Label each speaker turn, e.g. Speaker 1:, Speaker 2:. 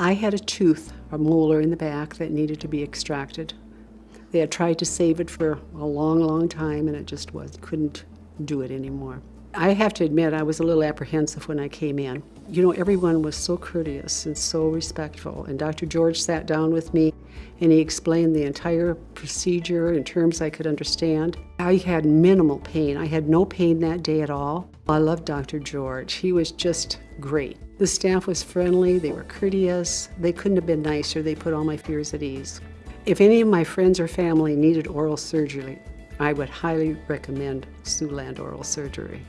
Speaker 1: I had a tooth, a molar in the back that needed to be extracted. They had tried to save it for a long, long time and it just was, couldn't do it anymore. I have to admit, I was a little apprehensive when I came in. You know, everyone was so courteous and so respectful. And Dr. George sat down with me and he explained the entire procedure in terms I could understand. I had minimal pain. I had no pain that day at all. I loved Dr. George. He was just great. The staff was friendly, they were courteous. They couldn't have been nicer. They put all my fears at ease. If any of my friends or family needed oral surgery, I would highly recommend Siouxland Oral Surgery.